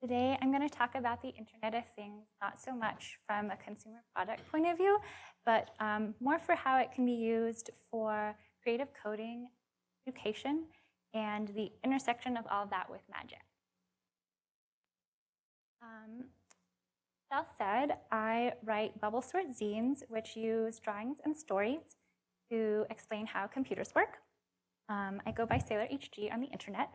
Today, I'm going to talk about the Internet of Things, not so much from a consumer product point of view, but um, more for how it can be used for creative coding, education, and the intersection of all of that with magic. Um, that said, I write bubble sort zines, which use drawings and stories to explain how computers work. Um, I go by Sailor HG on the internet.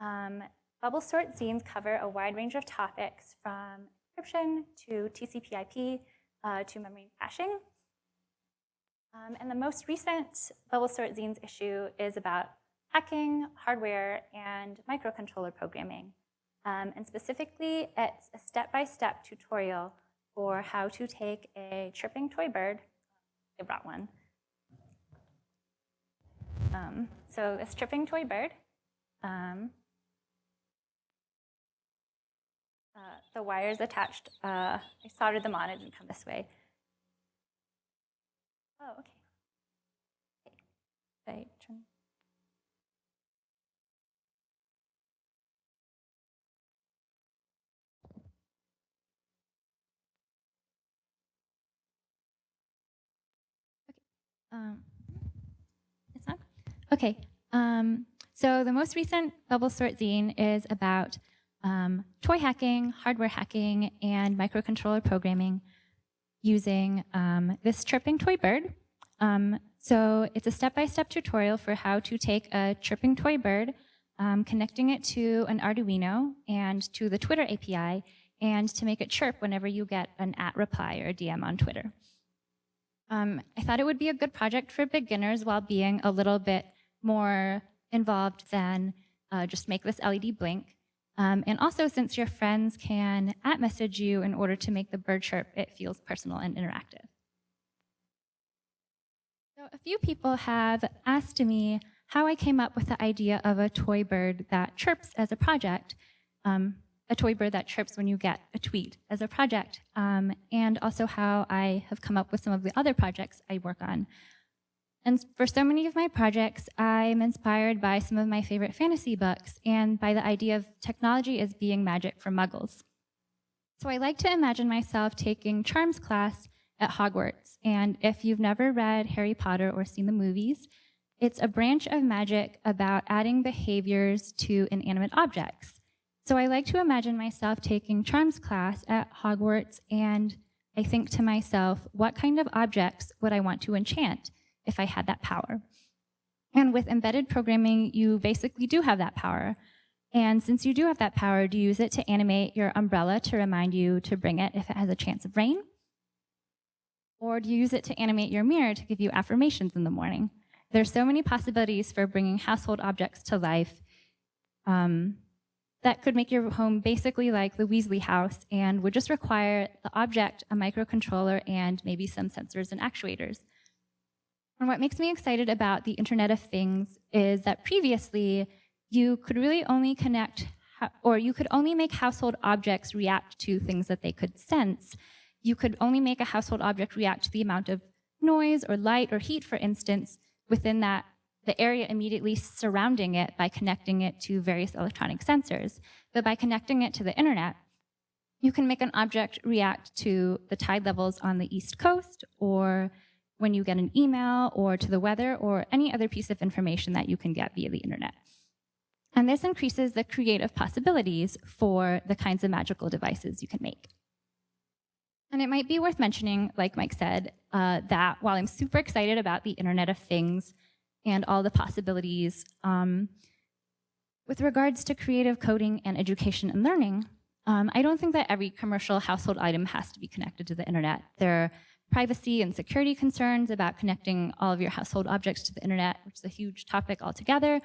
Um, bubble sort zines cover a wide range of topics from encryption to TCP IP uh, to memory caching. Um, and the most recent bubble sort zines issue is about hacking, hardware, and microcontroller programming. Um, and specifically, it's a step-by-step -step tutorial for how to take a chirping toy bird. I brought one. Um, so this chirping toy bird, um, uh, the wires attached, uh, I soldered them on, it didn't come this way. Oh, okay. okay. turn Um, it's not? Okay. Um, so the most recent Bubble Sort zine is about um, toy hacking, hardware hacking, and microcontroller programming using um, this chirping toy bird. Um, so it's a step-by-step -step tutorial for how to take a chirping toy bird, um, connecting it to an Arduino and to the Twitter API, and to make it chirp whenever you get an at reply or a DM on Twitter. Um, I thought it would be a good project for beginners while being a little bit more involved than uh, just make this LED blink. Um, and also, since your friends can at message you in order to make the bird chirp, it feels personal and interactive. So a few people have asked me how I came up with the idea of a toy bird that chirps as a project. Um, a toy bird that chirps when you get a tweet as a project, um, and also how I have come up with some of the other projects I work on. And for so many of my projects, I'm inspired by some of my favorite fantasy books and by the idea of technology as being magic for muggles. So I like to imagine myself taking charms class at Hogwarts. And if you've never read Harry Potter or seen the movies, it's a branch of magic about adding behaviors to inanimate objects. So I like to imagine myself taking charms class at Hogwarts and I think to myself, what kind of objects would I want to enchant if I had that power? And with embedded programming, you basically do have that power. And since you do have that power, do you use it to animate your umbrella to remind you to bring it if it has a chance of rain? Or do you use it to animate your mirror to give you affirmations in the morning? There's so many possibilities for bringing household objects to life. Um, that could make your home basically like the Weasley house and would just require the object, a microcontroller, and maybe some sensors and actuators. And what makes me excited about the Internet of Things is that previously you could really only connect, or you could only make household objects react to things that they could sense. You could only make a household object react to the amount of noise or light or heat, for instance, within that the area immediately surrounding it by connecting it to various electronic sensors. But by connecting it to the internet, you can make an object react to the tide levels on the East Coast or when you get an email or to the weather or any other piece of information that you can get via the internet. And this increases the creative possibilities for the kinds of magical devices you can make. And it might be worth mentioning, like Mike said, uh, that while I'm super excited about the Internet of Things and all the possibilities. Um, with regards to creative coding and education and learning, um, I don't think that every commercial household item has to be connected to the internet. There privacy and security concerns about connecting all of your household objects to the internet, which is a huge topic altogether.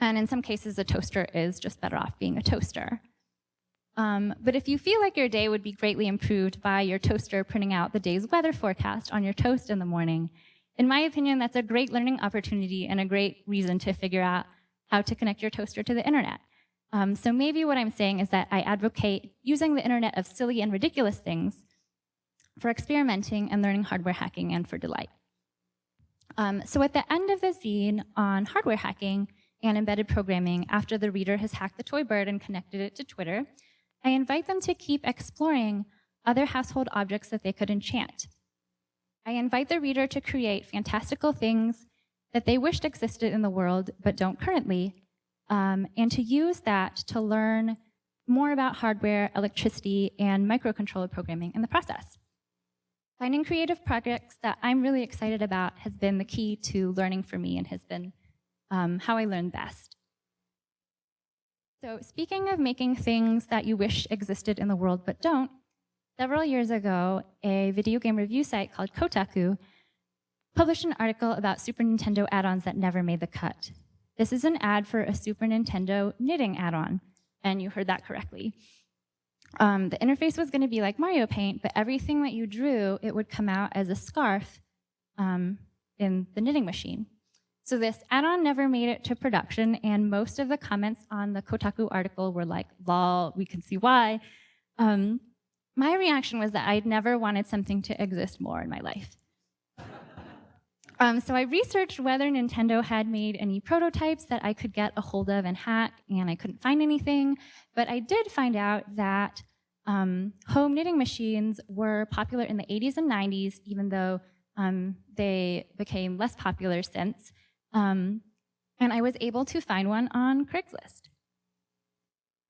And in some cases, a toaster is just better off being a toaster. Um, but if you feel like your day would be greatly improved by your toaster printing out the day's weather forecast on your toast in the morning, in my opinion, that's a great learning opportunity and a great reason to figure out how to connect your toaster to the internet. Um, so maybe what I'm saying is that I advocate using the internet of silly and ridiculous things for experimenting and learning hardware hacking and for delight. Um, so at the end of the zine on hardware hacking, and embedded programming after the reader has hacked the toy bird and connected it to Twitter, I invite them to keep exploring other household objects that they could enchant. I invite the reader to create fantastical things that they wished existed in the world but don't currently, um, and to use that to learn more about hardware, electricity, and microcontroller programming in the process. Finding creative projects that I'm really excited about has been the key to learning for me and has been um, how I learn best. So speaking of making things that you wish existed in the world but don't, several years ago, a video game review site called Kotaku published an article about Super Nintendo add-ons that never made the cut. This is an ad for a Super Nintendo knitting add-on, and you heard that correctly. Um, the interface was going to be like Mario Paint, but everything that you drew, it would come out as a scarf um, in the knitting machine. So this add-on never made it to production, and most of the comments on the Kotaku article were like, lol, we can see why. Um, my reaction was that I'd never wanted something to exist more in my life. Um, so I researched whether Nintendo had made any prototypes that I could get a hold of and hack, and I couldn't find anything. But I did find out that um, home knitting machines were popular in the 80s and 90s, even though um, they became less popular since. Um, and I was able to find one on Craigslist.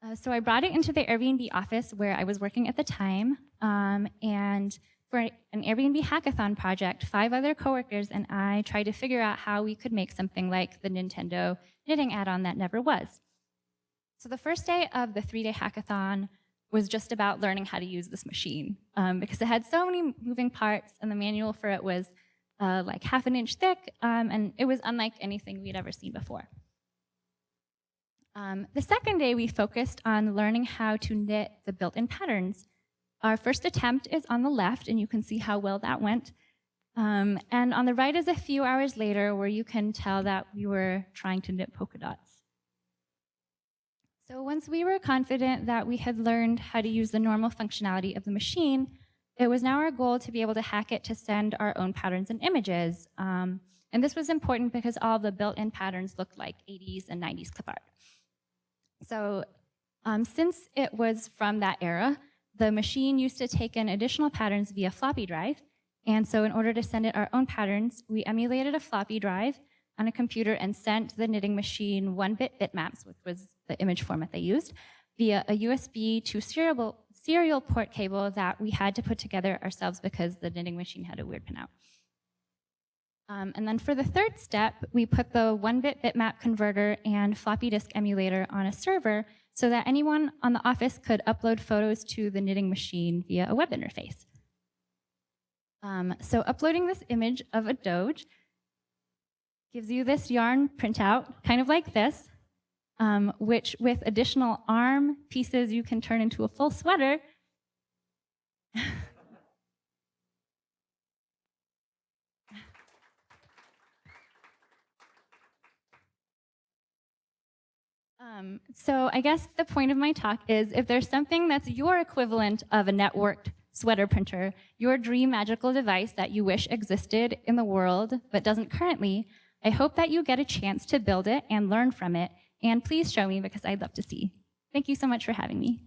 Uh, so I brought it into the Airbnb office where I was working at the time, um, and for an Airbnb hackathon project, five other coworkers and I tried to figure out how we could make something like the Nintendo knitting add-on that never was. So the first day of the three-day hackathon was just about learning how to use this machine um, because it had so many moving parts and the manual for it was uh, like half an inch thick um, and it was unlike anything we'd ever seen before. Um, the second day we focused on learning how to knit the built-in patterns our first attempt is on the left, and you can see how well that went. Um, and on the right is a few hours later where you can tell that we were trying to knit polka dots. So once we were confident that we had learned how to use the normal functionality of the machine, it was now our goal to be able to hack it to send our own patterns and images. Um, and this was important because all the built-in patterns looked like 80s and 90s clip art. So um, since it was from that era, the machine used to take in additional patterns via floppy drive. And so in order to send it our own patterns, we emulated a floppy drive on a computer and sent the knitting machine one-bit bitmaps, which was the image format they used, via a USB to serial, serial port cable that we had to put together ourselves because the knitting machine had a weird pinout. Um, and then for the third step, we put the one-bit bitmap converter and floppy disk emulator on a server so that anyone on the office could upload photos to the knitting machine via a web interface. Um, so uploading this image of a Doge gives you this yarn printout, kind of like this, um, which with additional arm pieces you can turn into a full sweater. Um, so I guess the point of my talk is if there's something that's your equivalent of a networked sweater printer, your dream magical device that you wish existed in the world but doesn't currently, I hope that you get a chance to build it and learn from it. And please show me because I'd love to see. Thank you so much for having me.